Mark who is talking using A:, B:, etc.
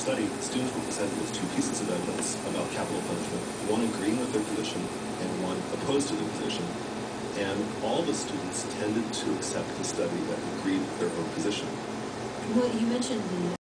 A: study, students were presented with two pieces of evidence about capital punishment, one agreeing with their position and one opposed to their position. And all the students tended to accept the study that agreed with their own position.
B: Well, you mentioned the